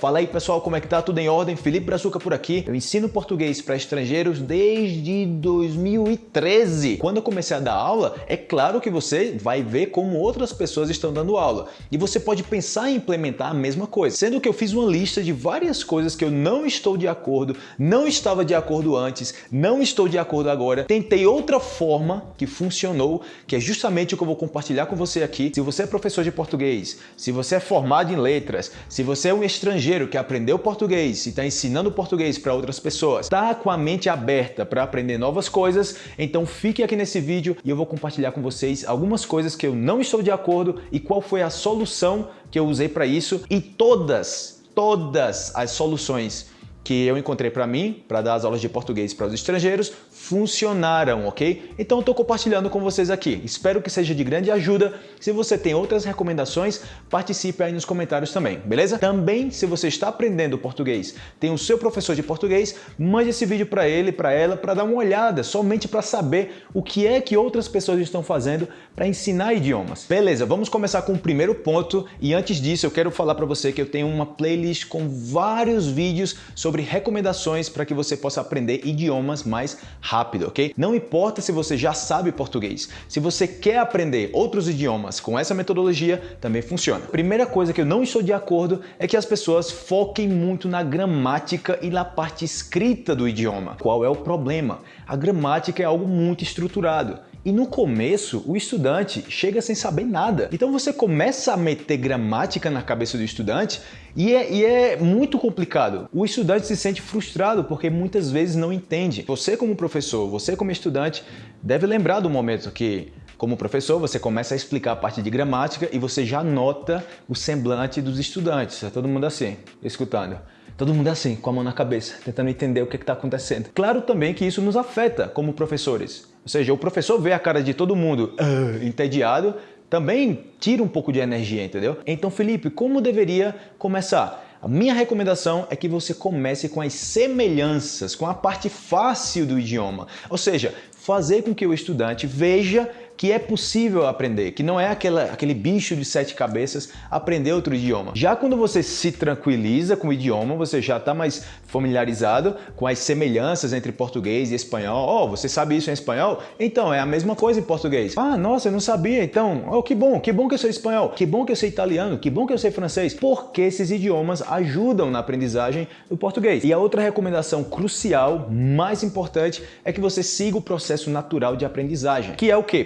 Fala aí pessoal, como é que tá? Tudo em ordem? Felipe Brazuca por aqui. Eu ensino português para estrangeiros desde 2013. Quando eu comecei a dar aula, é claro que você vai ver como outras pessoas estão dando aula. E você pode pensar em implementar a mesma coisa. Sendo que eu fiz uma lista de várias coisas que eu não estou de acordo, não estava de acordo antes, não estou de acordo agora. Tentei outra forma que funcionou, que é justamente o que eu vou compartilhar com você aqui. Se você é professor de português, se você é formado em letras, se você é um estrangeiro estrangeiro que aprendeu português e está ensinando português para outras pessoas, está com a mente aberta para aprender novas coisas, então fique aqui nesse vídeo e eu vou compartilhar com vocês algumas coisas que eu não estou de acordo e qual foi a solução que eu usei para isso e todas, todas as soluções que eu encontrei para mim, para dar as aulas de português para os estrangeiros, funcionaram, ok? Então estou compartilhando com vocês aqui. Espero que seja de grande ajuda. Se você tem outras recomendações, participe aí nos comentários também, beleza? Também, se você está aprendendo português, tem o seu professor de português, mande esse vídeo para ele, para ela, para dar uma olhada, somente para saber o que é que outras pessoas estão fazendo para ensinar idiomas. Beleza, vamos começar com o primeiro ponto e antes disso eu quero falar para você que eu tenho uma playlist com vários vídeos sobre recomendações para que você possa aprender idiomas mais rápido rápido, ok? Não importa se você já sabe português, se você quer aprender outros idiomas com essa metodologia, também funciona. Primeira coisa que eu não estou de acordo é que as pessoas foquem muito na gramática e na parte escrita do idioma. Qual é o problema? A gramática é algo muito estruturado. E no começo, o estudante chega sem saber nada. Então você começa a meter gramática na cabeça do estudante e é, e é, muito complicado. O estudante se sente frustrado porque muitas vezes não entende. Você como professor, você como estudante, deve lembrar do momento que como professor, você começa a explicar a parte de gramática e você já nota o semblante dos estudantes. É todo mundo assim, escutando. Todo mundo assim, com a mão na cabeça, tentando entender o que está acontecendo. Claro também que isso nos afeta como professores. Ou seja, o professor vê a cara de todo mundo uh, entediado, também tira um pouco de energia, entendeu? Então, Felipe, como deveria começar? A minha recomendação é que você comece com as semelhanças, com a parte fácil do idioma. Ou seja, fazer com que o estudante veja que é possível aprender, que não é aquela, aquele bicho de sete cabeças aprender outro idioma. Já quando você se tranquiliza com o idioma, você já está mais familiarizado com as semelhanças entre português e espanhol. Oh, você sabe isso em espanhol? Então, é a mesma coisa em português. Ah, nossa, eu não sabia. Então, oh, que bom, que bom que eu sei espanhol, que bom que eu sei italiano, que bom que eu sei francês, porque esses idiomas ajudam na aprendizagem do português. E a outra recomendação crucial, mais importante, é que você siga o processo natural de aprendizagem, que é o quê?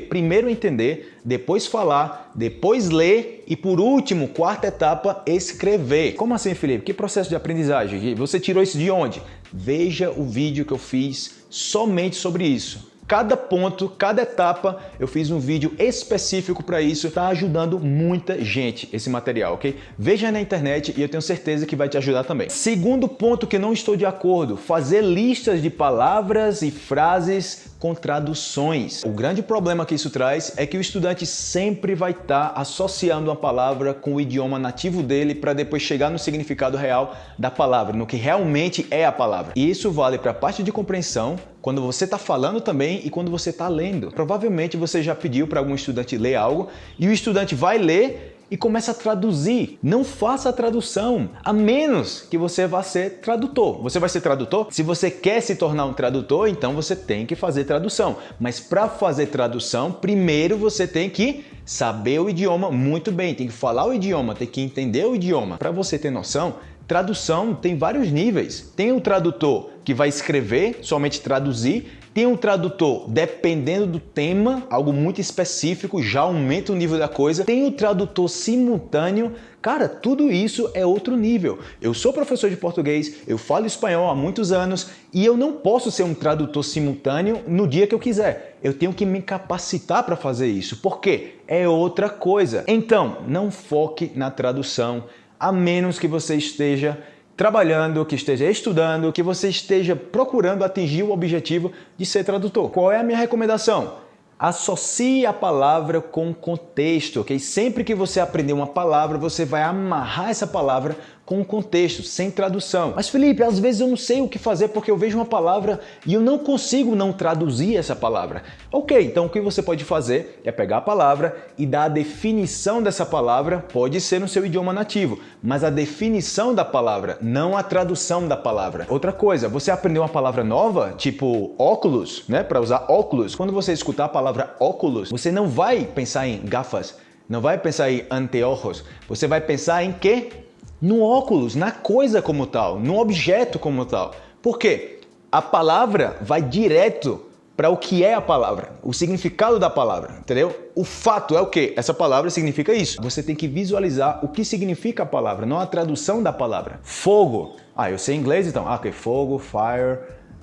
Entender, depois falar, depois ler e por último, quarta etapa, escrever. Como assim, Felipe? Que processo de aprendizagem? Você tirou isso de onde? Veja o vídeo que eu fiz somente sobre isso. Cada ponto, cada etapa, eu fiz um vídeo específico para isso. Está ajudando muita gente esse material, ok? Veja na internet e eu tenho certeza que vai te ajudar também. Segundo ponto que não estou de acordo, fazer listas de palavras e frases com traduções. O grande problema que isso traz é que o estudante sempre vai estar tá associando uma palavra com o idioma nativo dele para depois chegar no significado real da palavra, no que realmente é a palavra. E isso vale para a parte de compreensão, quando você está falando também e quando você está lendo. Provavelmente você já pediu para algum estudante ler algo e o estudante vai ler e começa a traduzir. Não faça a tradução, a menos que você vá ser tradutor. Você vai ser tradutor? Se você quer se tornar um tradutor, então você tem que fazer tradução. Mas para fazer tradução, primeiro você tem que saber o idioma muito bem, tem que falar o idioma, tem que entender o idioma. Para você ter noção, tradução tem vários níveis. Tem o tradutor que vai escrever, somente traduzir, tem um tradutor, dependendo do tema, algo muito específico, já aumenta o nível da coisa. Tem o tradutor simultâneo, Cara, tudo isso é outro nível. Eu sou professor de português, eu falo espanhol há muitos anos e eu não posso ser um tradutor simultâneo no dia que eu quiser. Eu tenho que me capacitar para fazer isso. Por quê? É outra coisa. Então, não foque na tradução, a menos que você esteja trabalhando, que esteja estudando, que você esteja procurando atingir o objetivo de ser tradutor. Qual é a minha recomendação? Associe a palavra com contexto, ok? Sempre que você aprender uma palavra, você vai amarrar essa palavra com o contexto, sem tradução. Mas Felipe, às vezes eu não sei o que fazer porque eu vejo uma palavra e eu não consigo não traduzir essa palavra. Ok, então o que você pode fazer é pegar a palavra e dar a definição dessa palavra, pode ser no seu idioma nativo, mas a definição da palavra, não a tradução da palavra. Outra coisa, você aprendeu uma palavra nova, tipo óculos, né? Para usar óculos. Quando você escutar a palavra óculos, você não vai pensar em gafas, não vai pensar em anteojos, você vai pensar em quê? No óculos, na coisa como tal, no objeto como tal. Por quê? A palavra vai direto para o que é a palavra, o significado da palavra, entendeu? O fato é o que? Essa palavra significa isso. Você tem que visualizar o que significa a palavra, não a tradução da palavra. Fogo. Ah, eu sei inglês então. Ah, ok. Fogo, fire,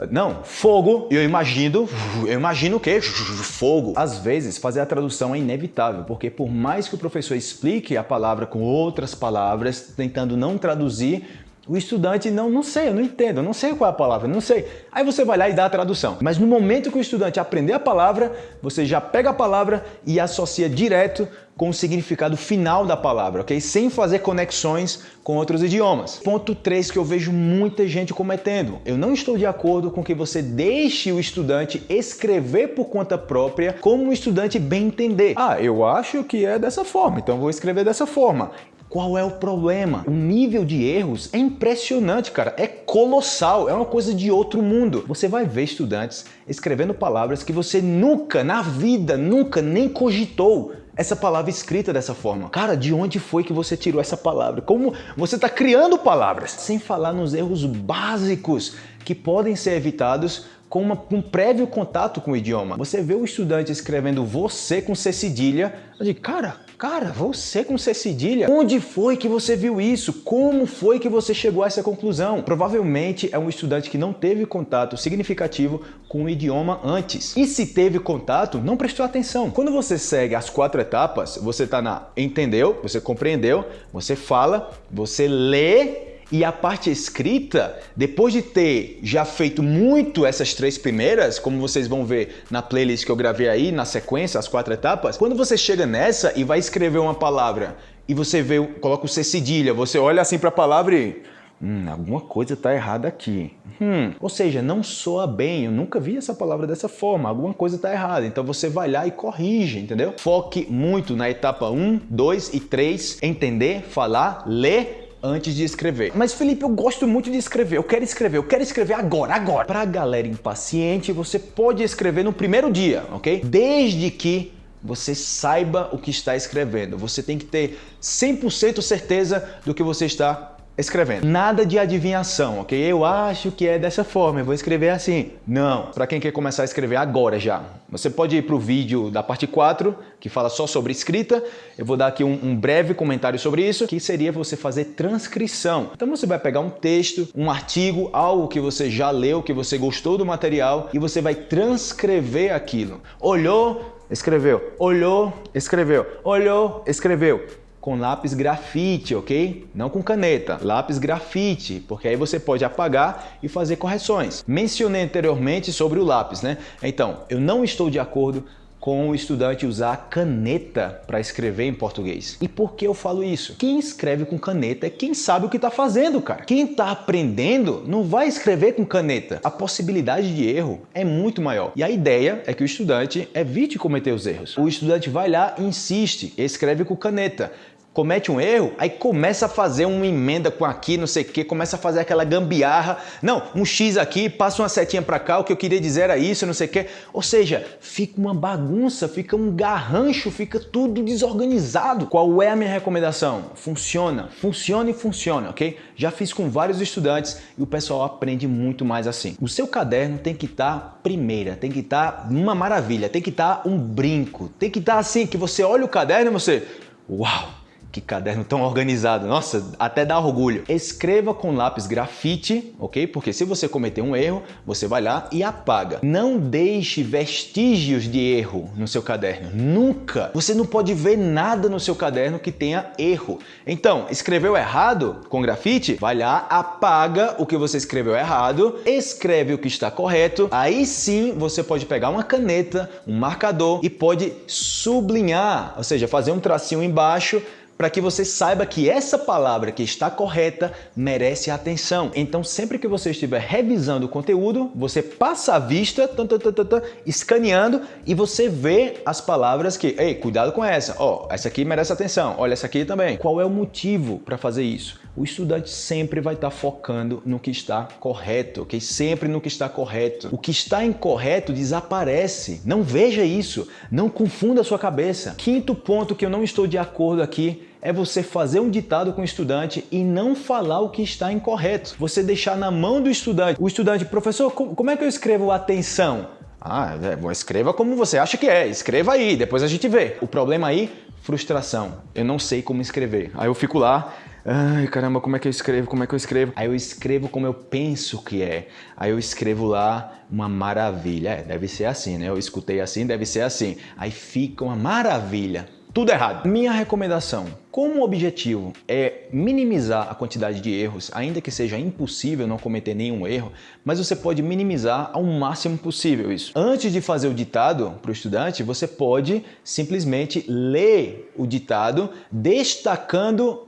não, fogo, eu imagino, eu imagino o quê? Fogo. Às vezes, fazer a tradução é inevitável, porque por mais que o professor explique a palavra com outras palavras, tentando não traduzir, o estudante não, não sei, eu não entendo, eu não sei qual é a palavra, não sei. Aí você vai lá e dá a tradução. Mas no momento que o estudante aprender a palavra, você já pega a palavra e associa direto com o significado final da palavra, ok? Sem fazer conexões com outros idiomas. Ponto 3 que eu vejo muita gente cometendo. Eu não estou de acordo com que você deixe o estudante escrever por conta própria como o estudante bem entender. Ah, eu acho que é dessa forma, então vou escrever dessa forma. Qual é o problema? O nível de erros é impressionante, cara. É colossal, é uma coisa de outro mundo. Você vai ver estudantes escrevendo palavras que você nunca, na vida, nunca nem cogitou essa palavra escrita dessa forma. Cara, de onde foi que você tirou essa palavra? Como você está criando palavras? Sem falar nos erros básicos que podem ser evitados com uma, um prévio contato com o idioma. Você vê o estudante escrevendo você com C cedilha, digo, cara, cara, você com C cedilha? Onde foi que você viu isso? Como foi que você chegou a essa conclusão? Provavelmente é um estudante que não teve contato significativo com o idioma antes. E se teve contato, não prestou atenção. Quando você segue as quatro etapas, você está na entendeu, você compreendeu, você fala, você lê e a parte escrita, depois de ter já feito muito essas três primeiras, como vocês vão ver na playlist que eu gravei aí, na sequência, as quatro etapas, quando você chega nessa e vai escrever uma palavra e você vê, coloca o C cedilha, você olha assim para a palavra e Hum, alguma coisa está errada aqui. Hum, ou seja, não soa bem, eu nunca vi essa palavra dessa forma, alguma coisa está errada. Então você vai lá e corrige, entendeu? Foque muito na etapa 1, 2 e 3, entender, falar, ler antes de escrever. Mas Felipe, eu gosto muito de escrever, eu quero escrever, eu quero escrever agora, agora. Para a galera impaciente, você pode escrever no primeiro dia, ok? Desde que você saiba o que está escrevendo. Você tem que ter 100% certeza do que você está escrevendo. Nada de adivinhação, ok? Eu acho que é dessa forma, eu vou escrever assim. Não, para quem quer começar a escrever agora já. Você pode ir para o vídeo da parte 4, que fala só sobre escrita. Eu vou dar aqui um, um, breve comentário sobre isso, que seria você fazer transcrição. Então você vai pegar um texto, um artigo, algo que você já leu, que você gostou do material, e você vai transcrever aquilo. Olhou, escreveu. Olhou, escreveu. Olhou, escreveu com lápis grafite, ok? Não com caneta, lápis grafite, porque aí você pode apagar e fazer correções. Mencionei anteriormente sobre o lápis, né? Então, eu não estou de acordo com o estudante usar caneta para escrever em português. E por que eu falo isso? Quem escreve com caneta é quem sabe o que está fazendo, cara. Quem está aprendendo não vai escrever com caneta. A possibilidade de erro é muito maior. E a ideia é que o estudante evite cometer os erros. O estudante vai lá insiste, escreve com caneta comete um erro, aí começa a fazer uma emenda com aqui, não sei o que, começa a fazer aquela gambiarra. Não, um X aqui, passa uma setinha para cá, o que eu queria dizer era isso, não sei o que. Ou seja, fica uma bagunça, fica um garrancho, fica tudo desorganizado. Qual é a minha recomendação? Funciona, funciona e funciona, ok? Já fiz com vários estudantes e o pessoal aprende muito mais assim. O seu caderno tem que estar tá primeira, tem que estar tá uma maravilha, tem que estar tá um brinco, tem que estar tá assim, que você olha o caderno e você, uau! Que caderno tão organizado, nossa, até dá orgulho. Escreva com lápis grafite, ok? Porque se você cometer um erro, você vai lá e apaga. Não deixe vestígios de erro no seu caderno, nunca. Você não pode ver nada no seu caderno que tenha erro. Então, escreveu errado com grafite? Vai lá, apaga o que você escreveu errado, escreve o que está correto, aí sim você pode pegar uma caneta, um marcador e pode sublinhar, ou seja, fazer um tracinho embaixo para que você saiba que essa palavra que está correta merece atenção. Então, sempre que você estiver revisando o conteúdo, você passa a vista, tan, tan, tan, escaneando e você vê as palavras que, ei, cuidado com essa, ó, oh, essa aqui merece atenção, olha essa aqui também. Qual é o motivo para fazer isso? O estudante sempre vai estar focando no que está correto, ok? Sempre no que está correto. O que está incorreto desaparece. Não veja isso, não confunda a sua cabeça. Quinto ponto que eu não estou de acordo aqui é você fazer um ditado com o estudante e não falar o que está incorreto. Você deixar na mão do estudante. O estudante, professor, como é que eu escrevo atenção? Ah, é, escreva como você acha que é, escreva aí, depois a gente vê. O problema aí, frustração. Eu não sei como escrever. Aí eu fico lá, ai caramba, como é que eu escrevo, como é que eu escrevo? Aí eu escrevo como eu penso que é. Aí eu escrevo lá uma maravilha. É, deve ser assim, né? Eu escutei assim, deve ser assim. Aí fica uma maravilha tudo errado. Minha recomendação, como o objetivo é minimizar a quantidade de erros, ainda que seja impossível não cometer nenhum erro, mas você pode minimizar ao máximo possível isso. Antes de fazer o ditado para o estudante, você pode simplesmente ler o ditado destacando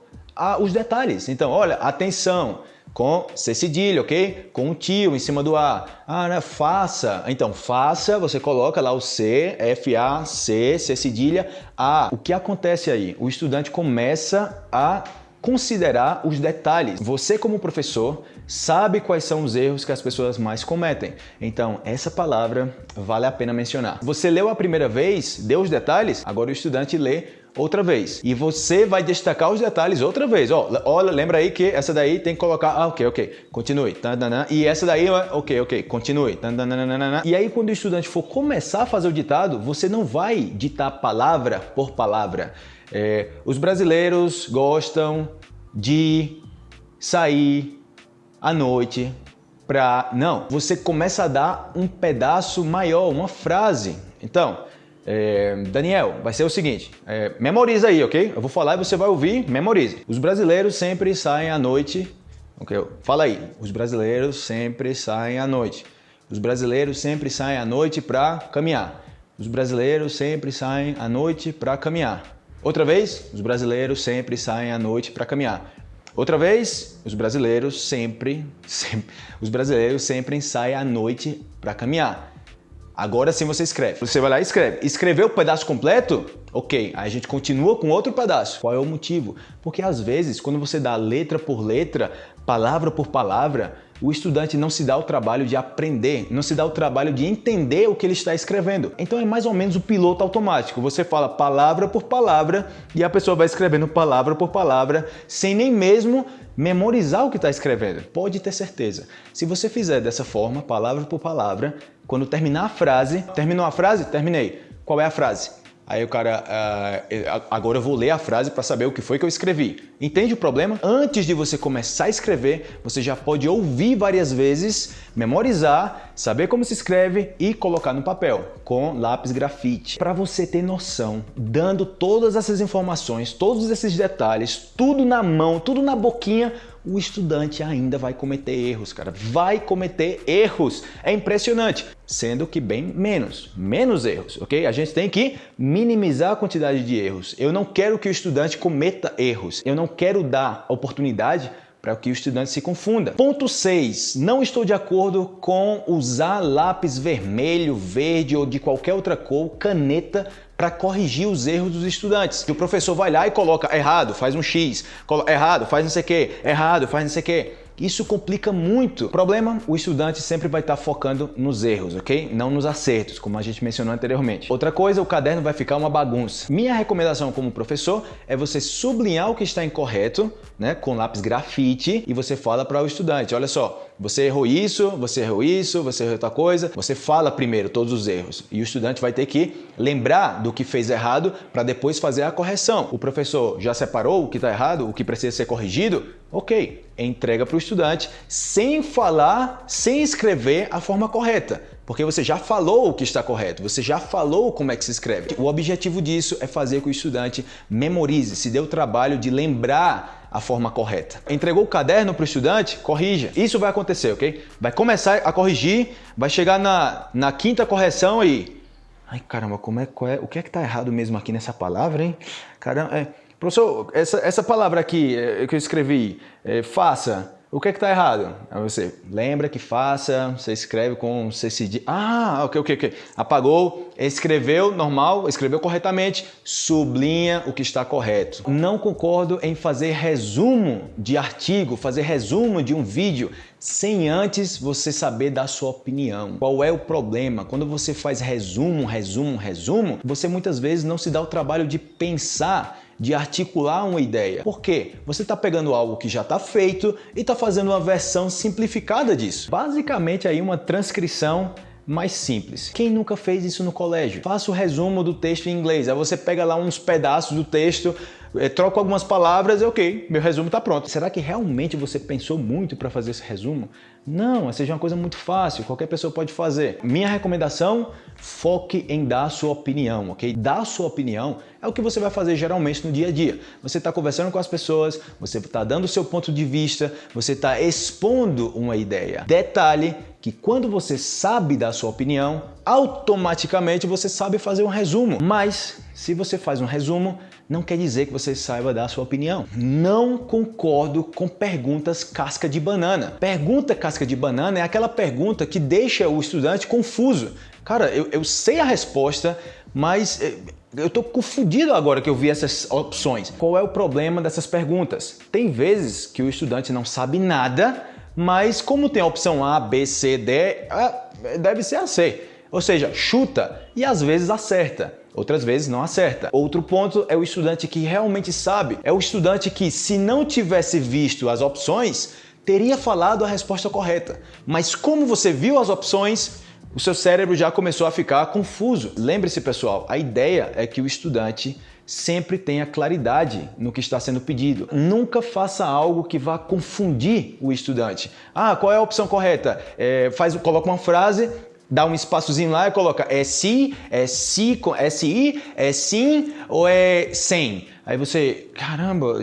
os detalhes. Então, olha, atenção, com C cedilha, ok? Com um tio em cima do A. Ah, né? Faça. Então, faça, você coloca lá o C, F-A-C, C cedilha, A. O que acontece aí? O estudante começa a considerar os detalhes. Você como professor sabe quais são os erros que as pessoas mais cometem. Então, essa palavra vale a pena mencionar. Você leu a primeira vez, deu os detalhes, agora o estudante lê outra vez. E você vai destacar os detalhes outra vez. Olha, lembra aí que essa daí tem que colocar, ah, ok, ok, continue. E essa daí, ok, ok, continue. E aí quando o estudante for começar a fazer o ditado, você não vai ditar palavra por palavra. É, os brasileiros gostam de sair à noite para... Não, você começa a dar um pedaço maior, uma frase. Então, é, Daniel, vai ser o seguinte, é, memoriza aí, ok? Eu vou falar e você vai ouvir, memorize. Os brasileiros sempre saem à noite, ok? Fala aí, os brasileiros sempre saem à noite. Os brasileiros sempre saem à noite para caminhar. Os brasileiros sempre saem à noite para caminhar. Outra vez, os brasileiros sempre saem à noite para caminhar. Outra vez, os brasileiros sempre, sempre, os brasileiros sempre saem à noite para caminhar. Agora sim você escreve. Você vai lá e escreve. Escreveu o pedaço completo? Ok, aí a gente continua com outro pedaço. Qual é o motivo? Porque às vezes, quando você dá letra por letra, palavra por palavra, o estudante não se dá o trabalho de aprender, não se dá o trabalho de entender o que ele está escrevendo. Então é mais ou menos o piloto automático. Você fala palavra por palavra e a pessoa vai escrevendo palavra por palavra sem nem mesmo memorizar o que está escrevendo. Pode ter certeza. Se você fizer dessa forma, palavra por palavra, quando terminar a frase, terminou a frase? Terminei. Qual é a frase? Aí o cara, uh, agora eu vou ler a frase para saber o que foi que eu escrevi. Entende o problema? Antes de você começar a escrever, você já pode ouvir várias vezes, memorizar, saber como se escreve e colocar no papel com lápis grafite. Para você ter noção, dando todas essas informações, todos esses detalhes, tudo na mão, tudo na boquinha, o estudante ainda vai cometer erros, cara. Vai cometer erros. É impressionante. Sendo que bem menos, menos erros, ok? A gente tem que minimizar a quantidade de erros. Eu não quero que o estudante cometa erros. Eu não quero dar oportunidade para que o estudante se confunda. Ponto 6. Não estou de acordo com usar lápis vermelho, verde ou de qualquer outra cor, caneta, para corrigir os erros dos estudantes. O professor vai lá e coloca errado, faz um X, errado, faz não sei o que, errado, faz não sei o que. Isso complica muito. O problema, o estudante sempre vai estar focando nos erros, ok? Não nos acertos, como a gente mencionou anteriormente. Outra coisa, o caderno vai ficar uma bagunça. Minha recomendação como professor é você sublinhar o que está incorreto, né, com lápis grafite, e você fala para o estudante, olha só, você errou isso, você errou isso, você errou outra coisa. Você fala primeiro todos os erros e o estudante vai ter que lembrar do que fez errado para depois fazer a correção. O professor já separou o que está errado, o que precisa ser corrigido? Ok, entrega para o estudante sem falar, sem escrever a forma correta. Porque você já falou o que está correto, você já falou como é que se escreve. O objetivo disso é fazer com que o estudante memorize, se dê o trabalho de lembrar a forma correta. Entregou o caderno para o estudante? Corrija. Isso vai acontecer, ok? Vai começar a corrigir, vai chegar na, na quinta correção e... Ai, caramba, como é, é, o que é que está errado mesmo aqui nessa palavra, hein? Caramba, é... Professor, essa, essa palavra aqui é, que eu escrevi, é, faça, o que é que está errado? Aí você lembra que faça, você escreve com se Ah, ok, ok, ok. Apagou, escreveu normal, escreveu corretamente, sublinha o que está correto. Não concordo em fazer resumo de artigo, fazer resumo de um vídeo sem antes você saber da sua opinião. Qual é o problema? Quando você faz resumo, resumo, resumo, você muitas vezes não se dá o trabalho de pensar de articular uma ideia. Por quê? Você está pegando algo que já está feito e está fazendo uma versão simplificada disso. Basicamente aí uma transcrição mais simples. Quem nunca fez isso no colégio? Faça o resumo do texto em inglês. Aí você pega lá uns pedaços do texto, é, troca algumas palavras e ok, meu resumo está pronto. Será que realmente você pensou muito para fazer esse resumo? Não, seja uma coisa muito fácil, qualquer pessoa pode fazer. Minha recomendação, foque em dar a sua opinião, ok? Dar a sua opinião é o que você vai fazer geralmente no dia a dia. Você está conversando com as pessoas, você está dando o seu ponto de vista, você está expondo uma ideia. Detalhe que quando você sabe dar a sua opinião, automaticamente você sabe fazer um resumo. Mas se você faz um resumo, não quer dizer que você saiba dar a sua opinião. Não concordo com perguntas casca de banana. Pergunta casca de banana é aquela pergunta que deixa o estudante confuso. Cara, eu, eu sei a resposta, mas eh, eu estou confundido agora que eu vi essas opções. Qual é o problema dessas perguntas? Tem vezes que o estudante não sabe nada, mas como tem a opção A, B, C, D, deve ser a C. Ou seja, chuta e às vezes acerta. Outras vezes não acerta. Outro ponto é o estudante que realmente sabe. É o estudante que, se não tivesse visto as opções, teria falado a resposta correta. Mas como você viu as opções, o seu cérebro já começou a ficar confuso. Lembre-se, pessoal, a ideia é que o estudante sempre tenha claridade no que está sendo pedido. Nunca faça algo que vá confundir o estudante. Ah, qual é a opção correta? É, faz, coloca uma frase dá um espaçozinho lá e coloca é se, é se, é si, é sim ou é sem. Aí você, caramba,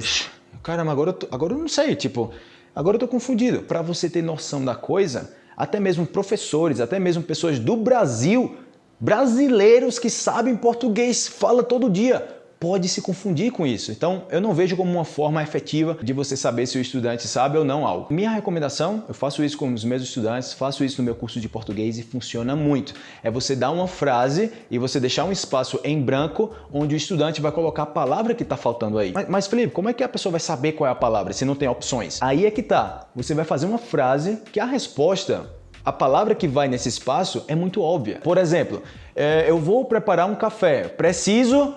caramba, agora eu, tô, agora eu não sei, tipo, agora eu tô confundido. Para você ter noção da coisa, até mesmo professores, até mesmo pessoas do Brasil, brasileiros que sabem português, fala todo dia, pode se confundir com isso. Então, eu não vejo como uma forma efetiva de você saber se o estudante sabe ou não algo. Minha recomendação, eu faço isso com os meus estudantes, faço isso no meu curso de português e funciona muito. É você dar uma frase e você deixar um espaço em branco onde o estudante vai colocar a palavra que está faltando aí. Mas, mas, Felipe, como é que a pessoa vai saber qual é a palavra se não tem opções? Aí é que tá. Você vai fazer uma frase que a resposta a palavra que vai nesse espaço é muito óbvia. Por exemplo, é, eu vou preparar um café. Preciso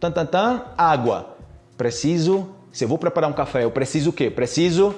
tan, tan, tan, água. Preciso, se eu vou preparar um café, eu preciso o quê? Preciso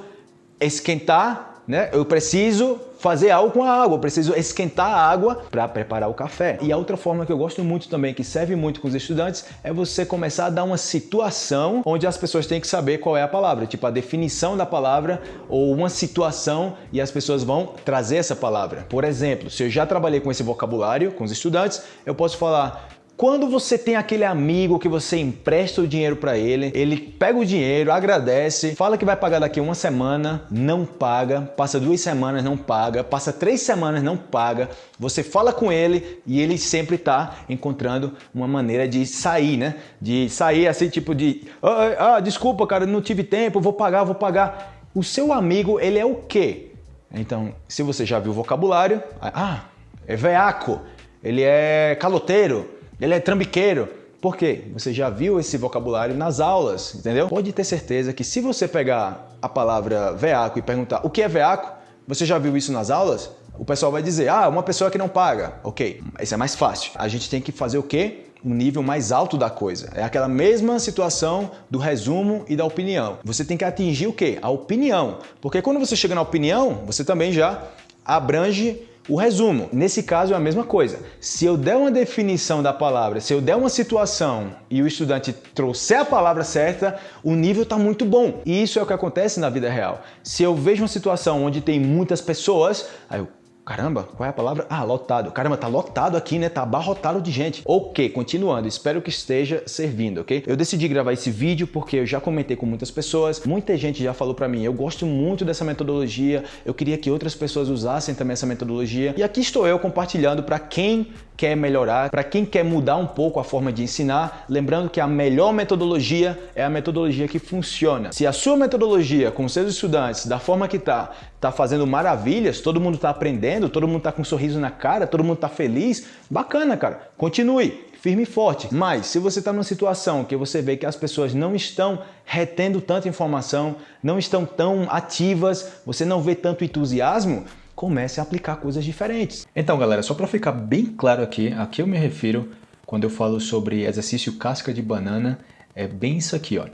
esquentar, né? Eu preciso fazer algo com a água, eu preciso esquentar a água para preparar o café. E a outra forma que eu gosto muito também, que serve muito com os estudantes, é você começar a dar uma situação onde as pessoas têm que saber qual é a palavra, tipo a definição da palavra ou uma situação e as pessoas vão trazer essa palavra. Por exemplo, se eu já trabalhei com esse vocabulário com os estudantes, eu posso falar quando você tem aquele amigo que você empresta o dinheiro para ele, ele pega o dinheiro, agradece, fala que vai pagar daqui uma semana, não paga, passa duas semanas, não paga, passa três semanas, não paga, você fala com ele e ele sempre está encontrando uma maneira de sair, né? De sair assim, tipo de, ah, ah, desculpa, cara, não tive tempo, vou pagar, vou pagar. O seu amigo, ele é o quê? Então, se você já viu o vocabulário, ah, é veaco, ele é caloteiro, ele é trambiqueiro. Por quê? Você já viu esse vocabulário nas aulas, entendeu? Pode ter certeza que se você pegar a palavra veaco e perguntar o que é veaco, você já viu isso nas aulas? O pessoal vai dizer, ah, uma pessoa que não paga. Ok, isso é mais fácil. A gente tem que fazer o quê? um nível mais alto da coisa. É aquela mesma situação do resumo e da opinião. Você tem que atingir o quê? A opinião. Porque quando você chega na opinião, você também já abrange o resumo, nesse caso é a mesma coisa. Se eu der uma definição da palavra, se eu der uma situação e o estudante trouxer a palavra certa, o nível está muito bom. E isso é o que acontece na vida real. Se eu vejo uma situação onde tem muitas pessoas, aí eu, Caramba, qual é a palavra? Ah, lotado. Caramba, tá lotado aqui, né? Tá abarrotado de gente. Ok, continuando. Espero que esteja servindo, ok? Eu decidi gravar esse vídeo porque eu já comentei com muitas pessoas. Muita gente já falou para mim, eu gosto muito dessa metodologia. Eu queria que outras pessoas usassem também essa metodologia. E aqui estou eu compartilhando para quem quer melhorar, para quem quer mudar um pouco a forma de ensinar, lembrando que a melhor metodologia é a metodologia que funciona. Se a sua metodologia com seus estudantes, da forma que está, está fazendo maravilhas, todo mundo está aprendendo, todo mundo está com um sorriso na cara, todo mundo está feliz, bacana, cara. Continue firme e forte. Mas se você está numa situação que você vê que as pessoas não estão retendo tanta informação, não estão tão ativas, você não vê tanto entusiasmo, comece a aplicar coisas diferentes. Então, galera, só para ficar bem claro aqui, a que eu me refiro quando eu falo sobre exercício casca de banana, é bem isso aqui, ó.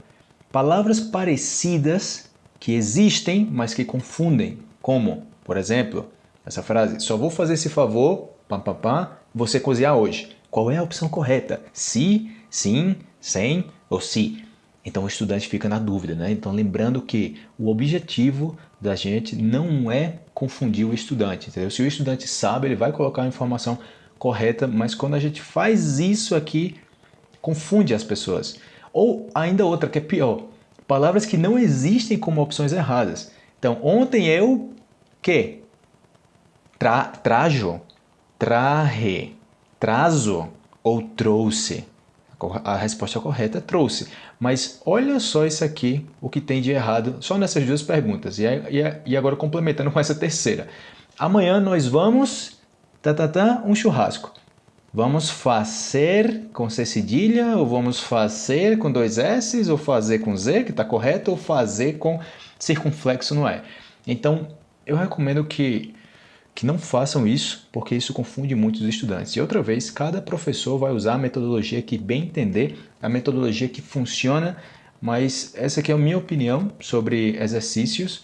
Palavras parecidas que existem, mas que confundem. Como, por exemplo, essa frase, só vou fazer esse favor, pam, pam, pam, você cozinhar hoje. Qual é a opção correta? Se, sim, sem ou se? Então o estudante fica na dúvida, né? Então lembrando que o objetivo da gente não é confundir o estudante, entendeu? Se o estudante sabe, ele vai colocar a informação correta, mas quando a gente faz isso aqui, confunde as pessoas. Ou ainda outra que é pior, palavras que não existem como opções erradas. Então, ontem eu que Tra, trajo, traje, trazo ou trouxe. A resposta correta é trouxe. Mas olha só isso aqui, o que tem de errado, só nessas duas perguntas. E, e, e agora complementando com essa terceira. Amanhã nós vamos, tá, tá, tá, um churrasco. Vamos fazer com C cedilha, ou vamos fazer com dois S, ou fazer com Z, que está correto, ou fazer com circunflexo no E. Então, eu recomendo que que não façam isso, porque isso confunde muitos estudantes. E outra vez, cada professor vai usar a metodologia que bem entender, a metodologia que funciona, mas essa aqui é a minha opinião sobre exercícios.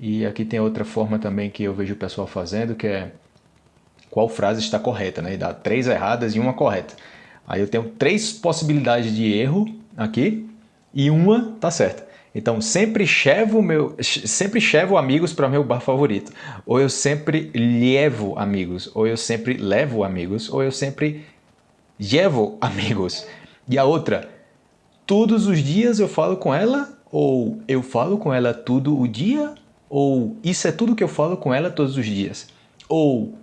E aqui tem outra forma também que eu vejo o pessoal fazendo, que é qual frase está correta, né? E dá três erradas e uma correta. Aí eu tenho três possibilidades de erro aqui e uma tá certa. Então, sempre chevo, meu, sempre chevo amigos para meu bar favorito. Ou eu sempre levo amigos. Ou eu sempre levo amigos. Ou eu sempre levo amigos. E a outra, todos os dias eu falo com ela? Ou eu falo com ela todo o dia? Ou isso é tudo que eu falo com ela todos os dias? Ou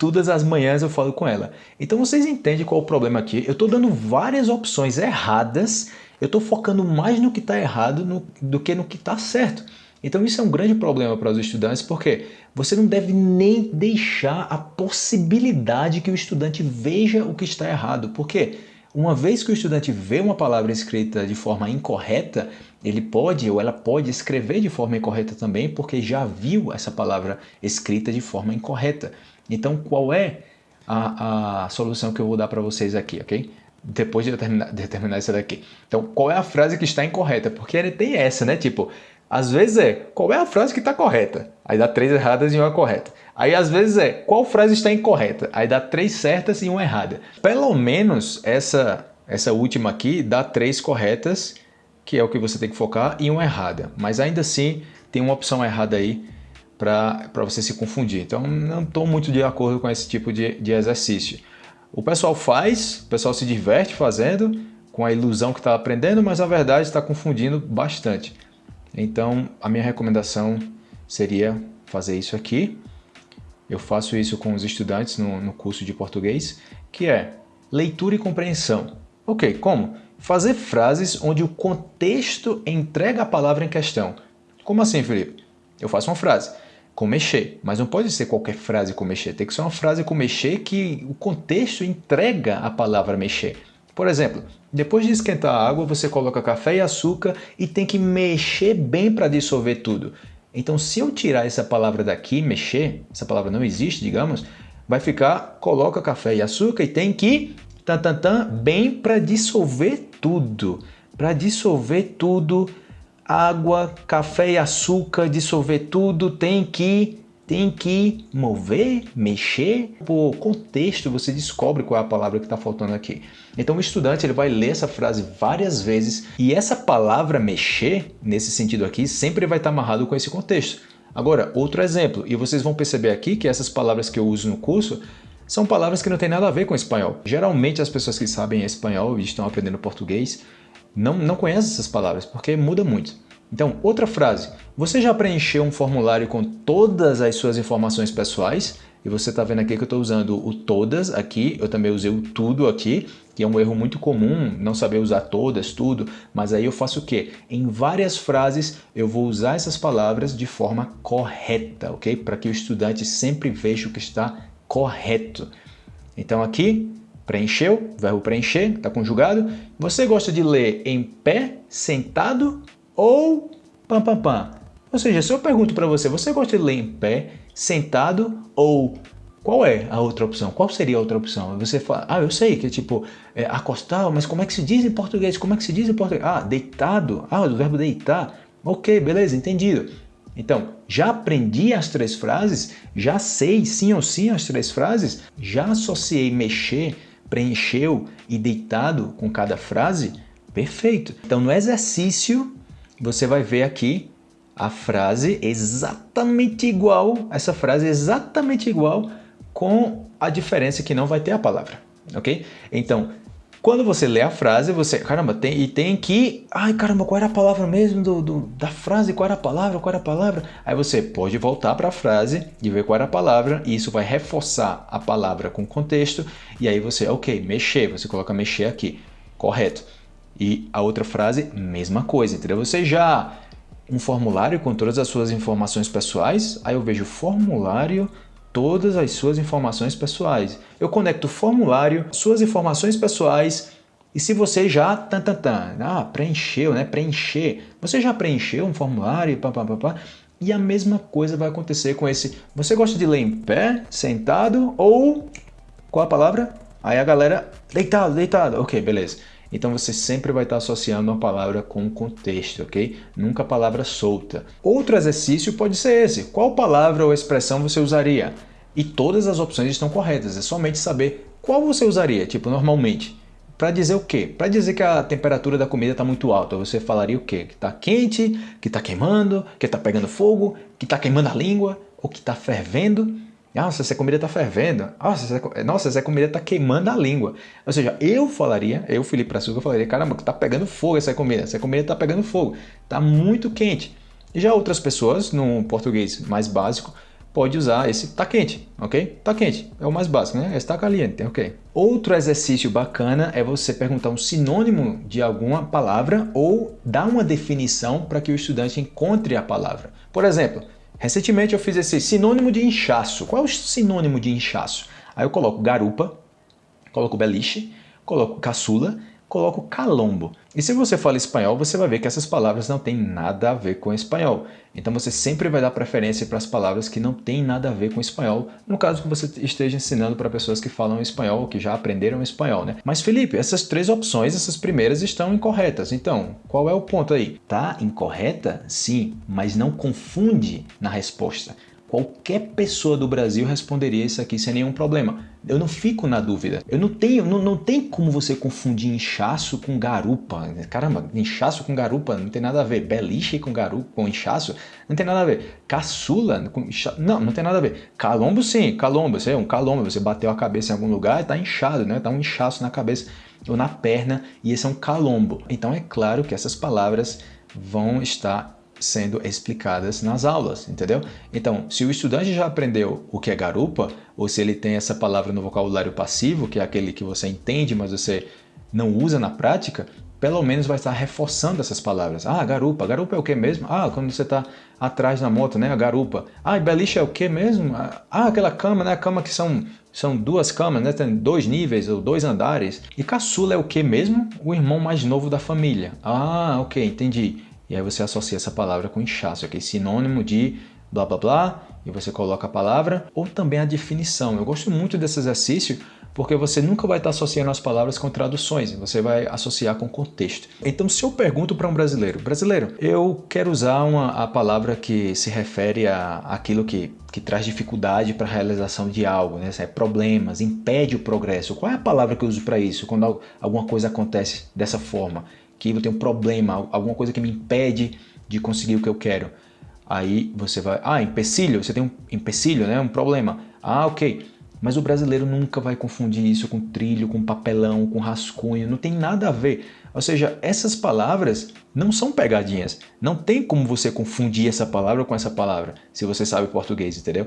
todas as manhãs eu falo com ela. Então vocês entendem qual é o problema aqui? Eu estou dando várias opções erradas eu estou focando mais no que está errado no, do que no que está certo. Então isso é um grande problema para os estudantes, porque você não deve nem deixar a possibilidade que o estudante veja o que está errado. Porque uma vez que o estudante vê uma palavra escrita de forma incorreta, ele pode ou ela pode escrever de forma incorreta também, porque já viu essa palavra escrita de forma incorreta. Então qual é a, a solução que eu vou dar para vocês aqui, ok? depois de terminar, de terminar isso daqui. Então, qual é a frase que está incorreta? Porque ele tem essa, né? Tipo, às vezes é, qual é a frase que está correta? Aí dá três erradas e uma correta. Aí às vezes é, qual frase está incorreta? Aí dá três certas e uma errada. Pelo menos essa, essa última aqui dá três corretas, que é o que você tem que focar, e uma errada. Mas ainda assim, tem uma opção errada aí para você se confundir. Então, não estou muito de acordo com esse tipo de, de exercício. O pessoal faz, o pessoal se diverte fazendo, com a ilusão que está aprendendo, mas a verdade está confundindo bastante. Então, a minha recomendação seria fazer isso aqui. Eu faço isso com os estudantes no, no curso de português, que é leitura e compreensão. Ok, como? Fazer frases onde o contexto entrega a palavra em questão. Como assim, Felipe? Eu faço uma frase com mexer, mas não pode ser qualquer frase com mexer, tem que ser uma frase com mexer que o contexto entrega a palavra mexer. Por exemplo, depois de esquentar a água, você coloca café e açúcar e tem que mexer bem para dissolver tudo. Então, se eu tirar essa palavra daqui, mexer, essa palavra não existe, digamos, vai ficar coloca café e açúcar e tem que tan, tan, tan, bem para dissolver tudo. Para dissolver tudo, água, café e açúcar, dissolver tudo, tem que tem que mover, mexer. Por contexto, você descobre qual é a palavra que está faltando aqui. Então o estudante ele vai ler essa frase várias vezes e essa palavra mexer, nesse sentido aqui, sempre vai estar amarrado com esse contexto. Agora, outro exemplo, e vocês vão perceber aqui que essas palavras que eu uso no curso são palavras que não têm nada a ver com espanhol. Geralmente as pessoas que sabem espanhol e estão aprendendo português não, não conhecem essas palavras, porque muda muito. Então, outra frase. Você já preencheu um formulário com todas as suas informações pessoais? E você está vendo aqui que eu estou usando o todas aqui, eu também usei o tudo aqui, que é um erro muito comum, não saber usar todas, tudo, mas aí eu faço o quê? Em várias frases eu vou usar essas palavras de forma correta, ok? Para que o estudante sempre veja o que está correto. Então aqui, preencheu, verbo preencher, está conjugado. Você gosta de ler em pé, sentado ou pam pam pam? Ou seja, se eu pergunto para você, você gosta de ler em pé, sentado ou qual é a outra opção? Qual seria a outra opção? Você fala, ah, eu sei que é tipo é, acostado, mas como é que se diz em português? Como é que se diz em português? Ah, deitado. Ah, o verbo deitar. Ok, beleza, entendido. Então, já aprendi as três frases, já sei sim ou sim as três frases, já associei mexer, preencheu e deitado com cada frase? Perfeito. Então, no exercício, você vai ver aqui a frase exatamente igual, essa frase exatamente igual com a diferença que não vai ter a palavra, ok? Então, quando você lê a frase, você, caramba, tem, e tem que, ai caramba, qual era a palavra mesmo do, do, da frase, qual era a palavra, qual era a palavra? Aí você pode voltar para a frase e ver qual era a palavra, e isso vai reforçar a palavra com contexto, e aí você, ok, mexer, você coloca mexer aqui, correto. E a outra frase, mesma coisa, entendeu? Você já um formulário com todas as suas informações pessoais, aí eu vejo formulário todas as suas informações pessoais. Eu conecto o formulário, suas informações pessoais e se você já tan, tan, tan, ah, preencheu, né? Preencher. Você já preencheu um formulário, pá, pá, pá, pá, e a mesma coisa vai acontecer com esse. Você gosta de ler em pé, sentado ou qual a palavra? Aí a galera deitado, deitado. OK, beleza. Então você sempre vai estar associando uma palavra com o contexto, ok? Nunca palavra solta. Outro exercício pode ser esse. Qual palavra ou expressão você usaria? E todas as opções estão corretas, é somente saber qual você usaria, tipo, normalmente. Para dizer o quê? Para dizer que a temperatura da comida está muito alta, você falaria o quê? Que está quente, que está queimando, que está pegando fogo, que está queimando a língua, ou que está fervendo. Nossa, essa comida está fervendo. Nossa essa, nossa, essa comida está queimando a língua. Ou seja, eu falaria, eu, Felipe Brazuca, falaria, caramba, está pegando fogo essa comida. Essa comida está pegando fogo. Está muito quente. E já outras pessoas, no português mais básico, pode usar esse tá quente, ok? Tá quente, é o mais básico, né? Está caliente, ok? Outro exercício bacana é você perguntar um sinônimo de alguma palavra ou dar uma definição para que o estudante encontre a palavra. Por exemplo, Recentemente eu fiz esse sinônimo de inchaço. Qual é o sinônimo de inchaço? Aí eu coloco garupa, coloco beliche, coloco caçula coloco calombo. E se você fala espanhol, você vai ver que essas palavras não têm nada a ver com espanhol. Então você sempre vai dar preferência para as palavras que não têm nada a ver com espanhol, no caso que você esteja ensinando para pessoas que falam espanhol ou que já aprenderam espanhol, né? Mas Felipe, essas três opções, essas primeiras estão incorretas. Então, qual é o ponto aí? Tá incorreta? Sim, mas não confunde na resposta. Qualquer pessoa do Brasil responderia isso aqui sem nenhum problema. Eu não fico na dúvida. Eu não tenho, não, não tem como você confundir inchaço com garupa. Caramba, inchaço com garupa não tem nada a ver. Beliche com garupa, com inchaço, não tem nada a ver. Caçula com inchaço, não, não tem nada a ver. Calombo sim, calombo, você é um calombo, você bateu a cabeça em algum lugar e tá inchado, né? Tá um inchaço na cabeça ou na perna e esse é um calombo. Então é claro que essas palavras vão estar sendo explicadas nas aulas, entendeu? Então, se o estudante já aprendeu o que é garupa, ou se ele tem essa palavra no vocabulário passivo, que é aquele que você entende, mas você não usa na prática, pelo menos vai estar reforçando essas palavras. Ah, garupa. Garupa é o que mesmo? Ah, quando você está atrás na moto, né? A garupa. Ah, e beliche é o que mesmo? Ah, aquela cama, né? A cama que são, são duas camas, né? Tem dois níveis ou dois andares. E caçula é o que mesmo? O irmão mais novo da família. Ah, ok, entendi. E aí você associa essa palavra com inchaço, que é sinônimo de blá blá blá, e você coloca a palavra, ou também a definição. Eu gosto muito desse exercício porque você nunca vai estar associando as palavras com traduções, você vai associar com contexto. Então, se eu pergunto para um brasileiro, brasileiro, eu quero usar uma, a palavra que se refere a aquilo que, que traz dificuldade para a realização de algo, né? É problemas, impede o progresso. Qual é a palavra que eu uso para isso quando alguma coisa acontece dessa forma? Que eu tenho um problema, alguma coisa que me impede de conseguir o que eu quero. Aí você vai, ah, empecilho, você tem um empecilho, né? Um problema. Ah, ok. Mas o brasileiro nunca vai confundir isso com trilho, com papelão, com rascunho, não tem nada a ver. Ou seja, essas palavras não são pegadinhas. Não tem como você confundir essa palavra com essa palavra, se você sabe português, entendeu?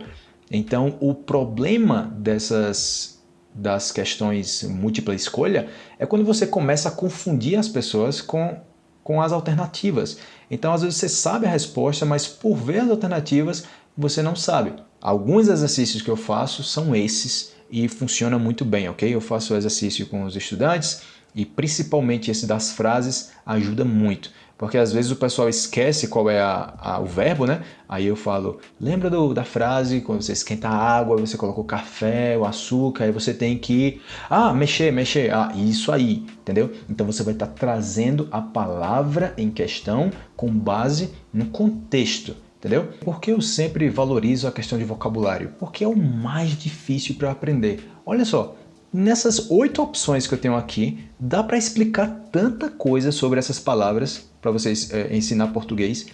Então, o problema dessas das questões múltipla escolha é quando você começa a confundir as pessoas com, com as alternativas. Então, às vezes você sabe a resposta, mas por ver as alternativas, você não sabe. Alguns exercícios que eu faço são esses e funciona muito bem, ok? Eu faço o exercício com os estudantes e principalmente esse das frases ajuda muito. Porque às vezes o pessoal esquece qual é a, a, o verbo, né? Aí eu falo, lembra do, da frase, quando você esquenta a água, você coloca o café, o açúcar, aí você tem que, ah, mexer, mexer, ah, isso aí, entendeu? Então você vai estar tá trazendo a palavra em questão com base no contexto, entendeu? Por que eu sempre valorizo a questão de vocabulário? Porque é o mais difícil para aprender. Olha só, Nessas oito opções que eu tenho aqui, dá para explicar tanta coisa sobre essas palavras para vocês é, ensinar português.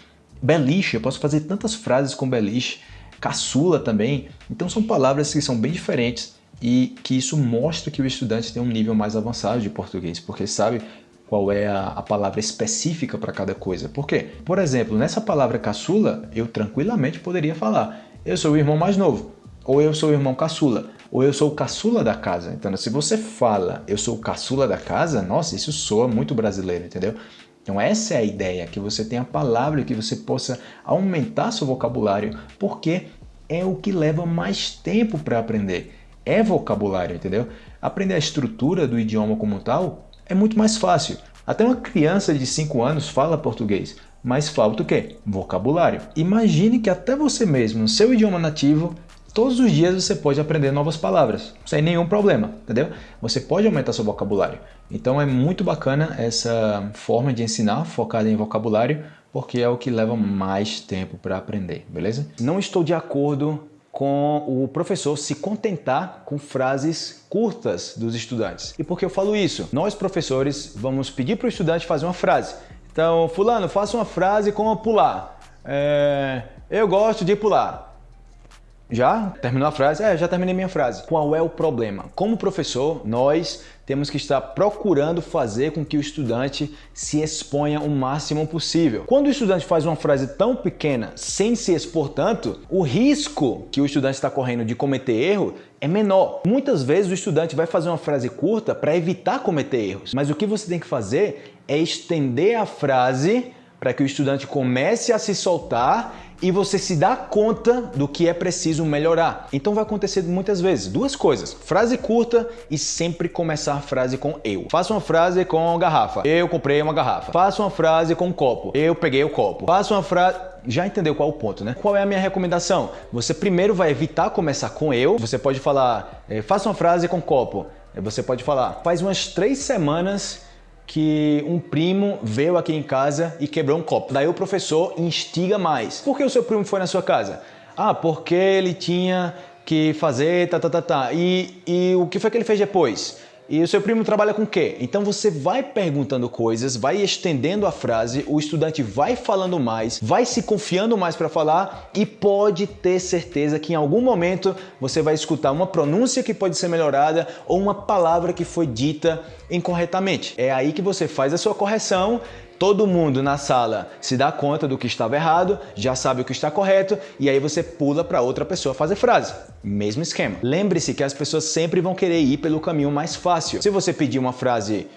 Beliche, eu posso fazer tantas frases com beliche. Caçula também. Então são palavras que são bem diferentes e que isso mostra que o estudante tem um nível mais avançado de português, porque sabe qual é a, a palavra específica para cada coisa. Por quê? Por exemplo, nessa palavra caçula, eu tranquilamente poderia falar eu sou o irmão mais novo, ou eu sou o irmão caçula ou eu sou o caçula da casa. Então, se você fala eu sou o caçula da casa, nossa, isso soa muito brasileiro, entendeu? Então essa é a ideia, que você tenha a palavra, que você possa aumentar seu vocabulário, porque é o que leva mais tempo para aprender. É vocabulário, entendeu? Aprender a estrutura do idioma como tal é muito mais fácil. Até uma criança de 5 anos fala português, mas falta o quê? Vocabulário. Imagine que até você mesmo, no seu idioma nativo, Todos os dias você pode aprender novas palavras, sem nenhum problema, entendeu? Você pode aumentar seu vocabulário. Então é muito bacana essa forma de ensinar focada em vocabulário, porque é o que leva mais tempo para aprender, beleza? Não estou de acordo com o professor se contentar com frases curtas dos estudantes. E por que eu falo isso? Nós, professores, vamos pedir para o estudante fazer uma frase. Então, fulano, faça uma frase como pular. É, eu gosto de pular. Já? Terminou a frase? É, já terminei minha frase. Qual é o problema? Como professor, nós temos que estar procurando fazer com que o estudante se exponha o máximo possível. Quando o estudante faz uma frase tão pequena sem se expor tanto, o risco que o estudante está correndo de cometer erro é menor. Muitas vezes o estudante vai fazer uma frase curta para evitar cometer erros, mas o que você tem que fazer é estender a frase para que o estudante comece a se soltar e você se dá conta do que é preciso melhorar. Então vai acontecer muitas vezes duas coisas: frase curta e sempre começar a frase com eu. Faça uma frase com garrafa. Eu comprei uma garrafa. Faça uma frase com copo. Eu peguei o copo. Faça uma frase já entendeu qual é o ponto, né? Qual é a minha recomendação? Você primeiro vai evitar começar com eu. Você pode falar, eh, faça uma frase com copo. Você pode falar, faz umas três semanas que um primo veio aqui em casa e quebrou um copo. Daí o professor instiga mais. Por que o seu primo foi na sua casa? Ah, porque ele tinha que fazer tá, tá, tá, tá. E, e o que foi que ele fez depois? E o seu primo trabalha com o quê? Então você vai perguntando coisas, vai estendendo a frase, o estudante vai falando mais, vai se confiando mais para falar e pode ter certeza que em algum momento você vai escutar uma pronúncia que pode ser melhorada ou uma palavra que foi dita incorretamente. É aí que você faz a sua correção Todo mundo na sala se dá conta do que estava errado, já sabe o que está correto e aí você pula para outra pessoa fazer frase. Mesmo esquema. Lembre-se que as pessoas sempre vão querer ir pelo caminho mais fácil. Se você pedir uma frase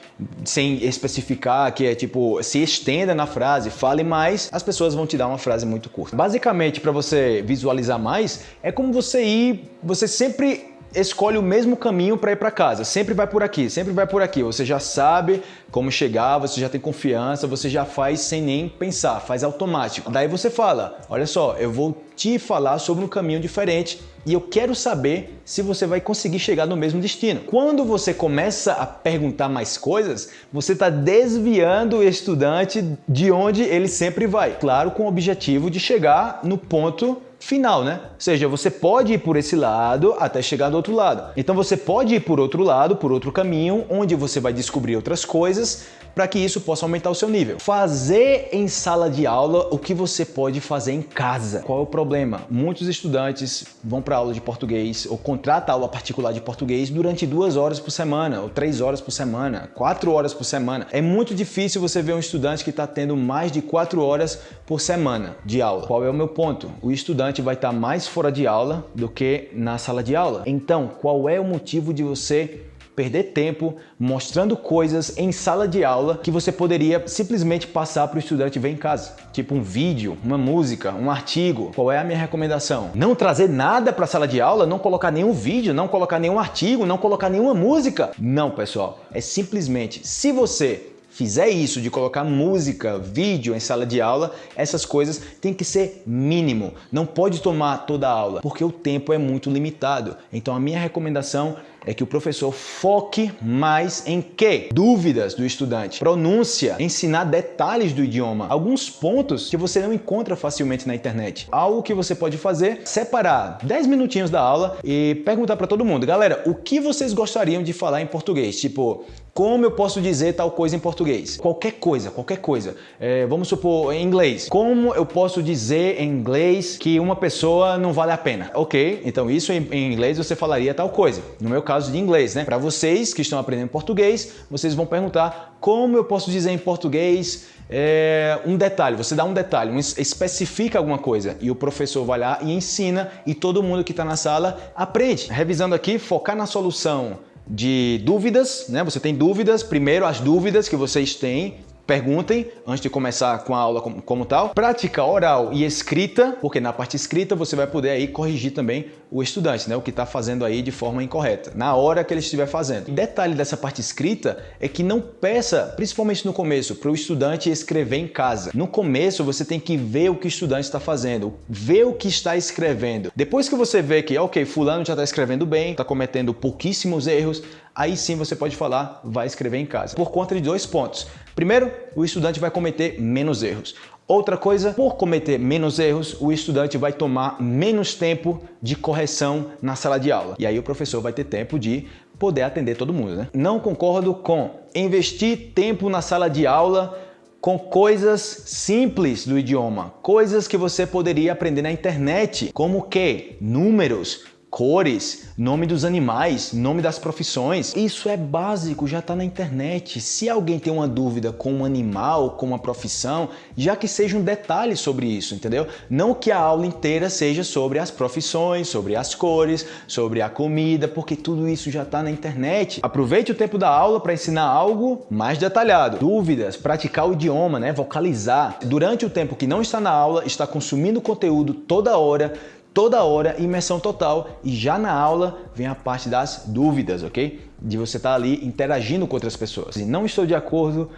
sem especificar, que é tipo, se estenda na frase, fale mais, as pessoas vão te dar uma frase muito curta. Basicamente, para você visualizar mais, é como você ir, você sempre escolhe o mesmo caminho para ir para casa. Sempre vai por aqui, sempre vai por aqui. Você já sabe como chegar, você já tem confiança, você já faz sem nem pensar, faz automático. Daí você fala: Olha só, eu vou te falar sobre um caminho diferente e eu quero saber se você vai conseguir chegar no mesmo destino. Quando você começa a perguntar mais coisas, você está desviando o estudante de onde ele sempre vai. Claro, com o objetivo de chegar no ponto final, né? Ou seja, você pode ir por esse lado até chegar do outro lado. Então você pode ir por outro lado, por outro caminho, onde você vai descobrir outras coisas para que isso possa aumentar o seu nível. Fazer em sala de aula o que você pode fazer em casa. Qual é o problema? Muitos estudantes vão para aula de português ou contratam aula particular de português durante duas horas por semana, ou três horas por semana, quatro horas por semana. É muito difícil você ver um estudante que está tendo mais de quatro horas por semana de aula. Qual é o meu ponto? O estudante vai estar mais fora de aula do que na sala de aula. Então, qual é o motivo de você perder tempo mostrando coisas em sala de aula que você poderia simplesmente passar para o estudante ver em casa. Tipo um vídeo, uma música, um artigo. Qual é a minha recomendação? Não trazer nada para a sala de aula, não colocar nenhum vídeo, não colocar nenhum artigo, não colocar nenhuma música. Não, pessoal. É simplesmente, se você fizer isso de colocar música, vídeo em sala de aula, essas coisas tem que ser mínimo. Não pode tomar toda a aula, porque o tempo é muito limitado. Então a minha recomendação é que o professor foque mais em quê? Dúvidas do estudante, pronúncia, ensinar detalhes do idioma, alguns pontos que você não encontra facilmente na internet. Algo que você pode fazer, separar 10 minutinhos da aula e perguntar para todo mundo, galera, o que vocês gostariam de falar em português? Tipo, como eu posso dizer tal coisa em português? Qualquer coisa, qualquer coisa. É, vamos supor, em inglês. Como eu posso dizer em inglês que uma pessoa não vale a pena? Ok, então isso em, em inglês você falaria tal coisa. No meu caso de inglês, né? Para vocês que estão aprendendo português, vocês vão perguntar como eu posso dizer em português é, um detalhe, você dá um detalhe, um, especifica alguma coisa e o professor vai lá e ensina e todo mundo que está na sala aprende. Revisando aqui, focar na solução de dúvidas, né? Você tem dúvidas, primeiro as dúvidas que vocês têm, perguntem antes de começar com a aula como, como, tal. Prática oral e escrita, porque na parte escrita você vai poder aí corrigir também o estudante, né? O que está fazendo aí de forma incorreta, na hora que ele estiver fazendo. O detalhe dessa parte escrita é que não peça, principalmente no começo, para o estudante escrever em casa. No começo você tem que ver o que o estudante está fazendo, ver o que está escrevendo. Depois que você vê que, ok, fulano já está escrevendo bem, está cometendo pouquíssimos erros, aí sim você pode falar, vai escrever em casa. Por conta de dois pontos. Primeiro, o estudante vai cometer menos erros. Outra coisa, por cometer menos erros, o estudante vai tomar menos tempo de correção na sala de aula. E aí o professor vai ter tempo de poder atender todo mundo, né? Não concordo com investir tempo na sala de aula com coisas simples do idioma, coisas que você poderia aprender na internet, como que números, cores, nome dos animais, nome das profissões. Isso é básico, já está na internet. Se alguém tem uma dúvida com um animal, com uma profissão, já que seja um detalhe sobre isso, entendeu? Não que a aula inteira seja sobre as profissões, sobre as cores, sobre a comida, porque tudo isso já está na internet. Aproveite o tempo da aula para ensinar algo mais detalhado. Dúvidas, praticar o idioma, né? vocalizar. Durante o tempo que não está na aula, está consumindo conteúdo toda hora, toda hora, imersão total e já na aula vem a parte das dúvidas, ok? De você estar tá ali interagindo com outras pessoas. E não estou de acordo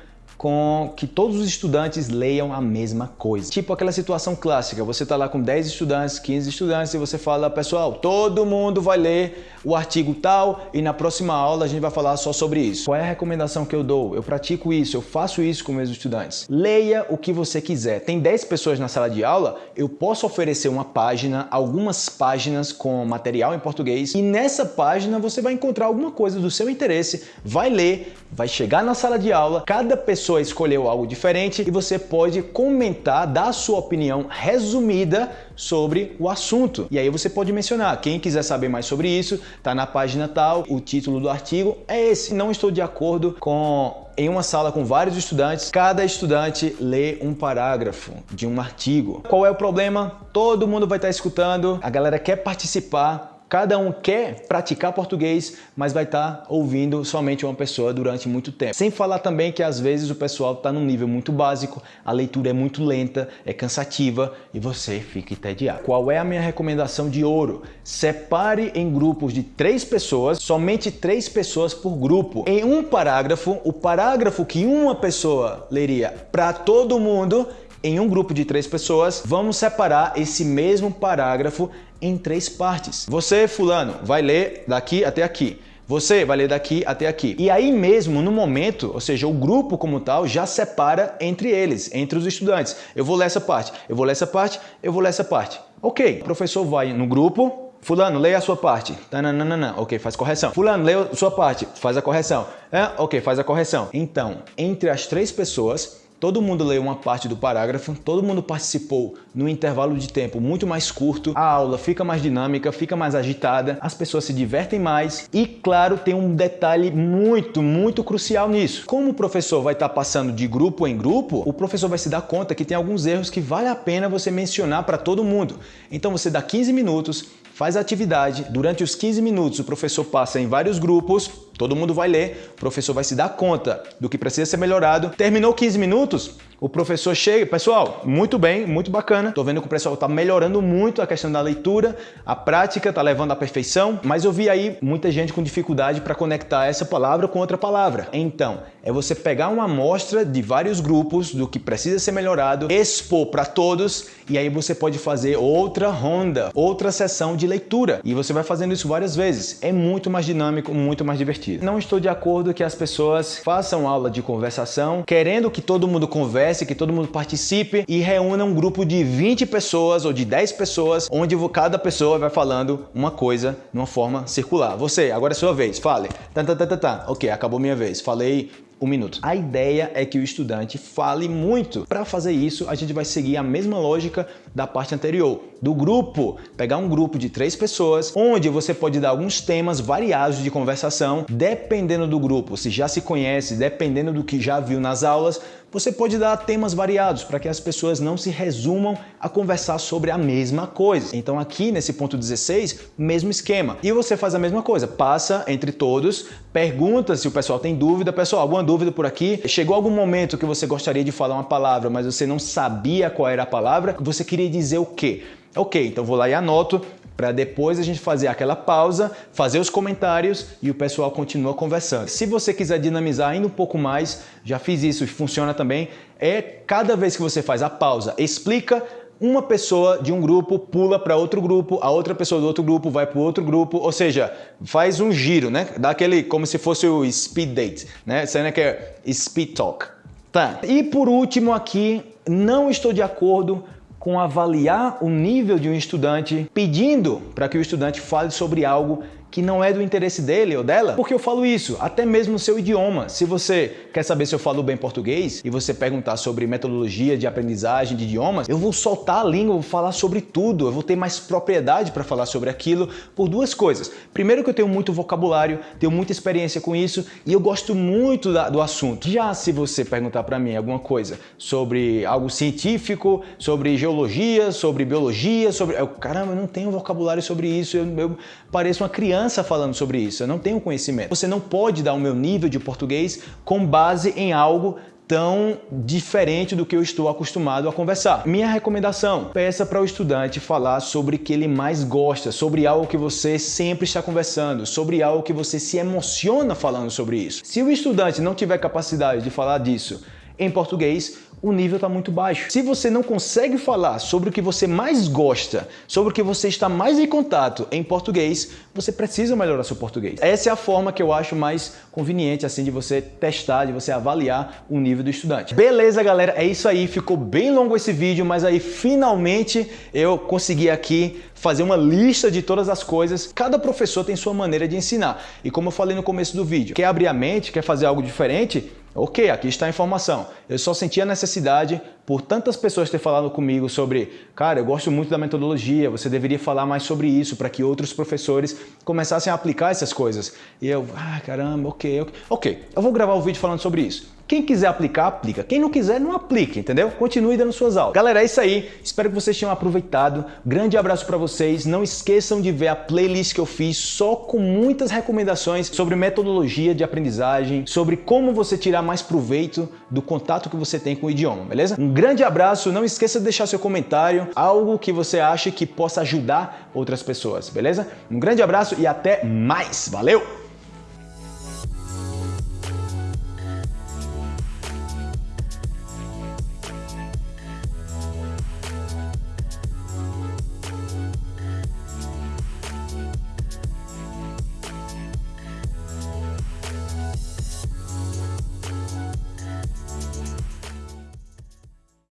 com que todos os estudantes leiam a mesma coisa. Tipo aquela situação clássica, você está lá com 10 estudantes, 15 estudantes e você fala, pessoal, todo mundo vai ler o artigo tal e na próxima aula a gente vai falar só sobre isso. Qual é a recomendação que eu dou? Eu pratico isso, eu faço isso com meus estudantes. Leia o que você quiser. Tem 10 pessoas na sala de aula, eu posso oferecer uma página, algumas páginas com material em português e nessa página você vai encontrar alguma coisa do seu interesse, vai ler, vai chegar na sala de aula, cada pessoa escolheu algo diferente e você pode comentar, dar a sua opinião resumida sobre o assunto. E aí você pode mencionar, quem quiser saber mais sobre isso, tá na página tal, o título do artigo é esse. Não estou de acordo com em uma sala com vários estudantes, cada estudante lê um parágrafo de um artigo. Qual é o problema? Todo mundo vai estar escutando, a galera quer participar, Cada um quer praticar português, mas vai estar tá ouvindo somente uma pessoa durante muito tempo. Sem falar também que às vezes o pessoal está num nível muito básico, a leitura é muito lenta, é cansativa e você fica entediado. Qual é a minha recomendação de ouro? Separe em grupos de três pessoas, somente três pessoas por grupo. Em um parágrafo, o parágrafo que uma pessoa leria para todo mundo, em um grupo de três pessoas, vamos separar esse mesmo parágrafo em três partes. Você, fulano, vai ler daqui até aqui. Você vai ler daqui até aqui. E aí mesmo, no momento, ou seja, o grupo como tal já separa entre eles, entre os estudantes. Eu vou ler essa parte, eu vou ler essa parte, eu vou ler essa parte. Ok, o professor vai no grupo, Fulano, leia a sua parte. Tananana. Ok, faz correção. Fulano, leia a sua parte. Faz a correção. É? Ok, faz a correção. Então, entre as três pessoas, Todo mundo leu uma parte do parágrafo, todo mundo participou no intervalo de tempo muito mais curto, a aula fica mais dinâmica, fica mais agitada, as pessoas se divertem mais e, claro, tem um detalhe muito, muito crucial nisso. Como o professor vai estar passando de grupo em grupo, o professor vai se dar conta que tem alguns erros que vale a pena você mencionar para todo mundo. Então você dá 15 minutos, faz a atividade, durante os 15 minutos o professor passa em vários grupos, todo mundo vai ler, o professor vai se dar conta do que precisa ser melhorado. Terminou 15 minutos, o professor chega, pessoal, muito bem, muito bacana. Tô vendo que o pessoal tá melhorando muito a questão da leitura, a prática tá levando à perfeição, mas eu vi aí muita gente com dificuldade para conectar essa palavra com outra palavra. Então, é você pegar uma amostra de vários grupos do que precisa ser melhorado, expor para todos e aí você pode fazer outra ronda, outra sessão de leitura. E você vai fazendo isso várias vezes. É muito mais dinâmico, muito mais divertido. Não estou de acordo que as pessoas façam aula de conversação querendo que todo mundo converse que todo mundo participe e reúna um grupo de 20 pessoas ou de 10 pessoas, onde cada pessoa vai falando uma coisa de uma forma circular. Você, agora é sua vez, fale. Tá, tá, tá, tá, tá. Ok, acabou minha vez. Falei um minuto. A ideia é que o estudante fale muito. Para fazer isso, a gente vai seguir a mesma lógica da parte anterior, do grupo. Pegar um grupo de três pessoas, onde você pode dar alguns temas variados de conversação, dependendo do grupo, se já se conhece, dependendo do que já viu nas aulas, você pode dar temas variados para que as pessoas não se resumam a conversar sobre a mesma coisa. Então aqui nesse ponto 16, mesmo esquema. E você faz a mesma coisa, passa entre todos, pergunta se o pessoal tem dúvida, pessoal, alguma dúvida por aqui? Chegou algum momento que você gostaria de falar uma palavra, mas você não sabia qual era a palavra, você queria dizer o quê? Ok, então vou lá e anoto, para depois a gente fazer aquela pausa, fazer os comentários e o pessoal continua conversando. Se você quiser dinamizar ainda um pouco mais, já fiz isso e funciona também, é cada vez que você faz a pausa, explica, uma pessoa de um grupo pula para outro grupo, a outra pessoa do outro grupo vai para outro grupo, ou seja, faz um giro, né? Dá aquele como se fosse o speed date, né? Sendo que é speed talk. Tá. E por último aqui, não estou de acordo com avaliar o nível de um estudante pedindo para que o estudante fale sobre algo que não é do interesse dele ou dela? Porque eu falo isso, até mesmo no seu idioma. Se você quer saber se eu falo bem português e você perguntar sobre metodologia de aprendizagem de idiomas, eu vou soltar a língua, vou falar sobre tudo, eu vou ter mais propriedade para falar sobre aquilo por duas coisas. Primeiro que eu tenho muito vocabulário, tenho muita experiência com isso e eu gosto muito da, do assunto. Já se você perguntar para mim alguma coisa sobre algo científico, sobre geologia, sobre biologia, sobre... Eu, caramba, eu não tenho vocabulário sobre isso, eu, eu pareço uma criança falando sobre isso, eu não tenho conhecimento. Você não pode dar o meu nível de português com base em algo tão diferente do que eu estou acostumado a conversar. Minha recomendação, peça para o estudante falar sobre o que ele mais gosta, sobre algo que você sempre está conversando, sobre algo que você se emociona falando sobre isso. Se o estudante não tiver capacidade de falar disso em português, o nível está muito baixo. Se você não consegue falar sobre o que você mais gosta, sobre o que você está mais em contato em português, você precisa melhorar seu português. Essa é a forma que eu acho mais conveniente assim de você testar, de você avaliar o nível do estudante. Beleza, galera? É isso aí. Ficou bem longo esse vídeo, mas aí finalmente eu consegui aqui fazer uma lista de todas as coisas. Cada professor tem sua maneira de ensinar. E como eu falei no começo do vídeo, quer abrir a mente, quer fazer algo diferente, Ok, aqui está a informação. Eu só senti a necessidade, por tantas pessoas ter falado comigo sobre, cara, eu gosto muito da metodologia, você deveria falar mais sobre isso para que outros professores começassem a aplicar essas coisas. E eu, ah, caramba, ok, ok. Ok, eu vou gravar o um vídeo falando sobre isso. Quem quiser aplicar, aplica. Quem não quiser, não aplique, entendeu? Continue dando suas aulas. Galera, é isso aí. Espero que vocês tenham aproveitado. Grande abraço para vocês. Não esqueçam de ver a playlist que eu fiz só com muitas recomendações sobre metodologia de aprendizagem, sobre como você tirar mais proveito do contato que você tem com o idioma, beleza? Um grande abraço. Não esqueça de deixar seu comentário, algo que você acha que possa ajudar outras pessoas, beleza? Um grande abraço e até mais. Valeu!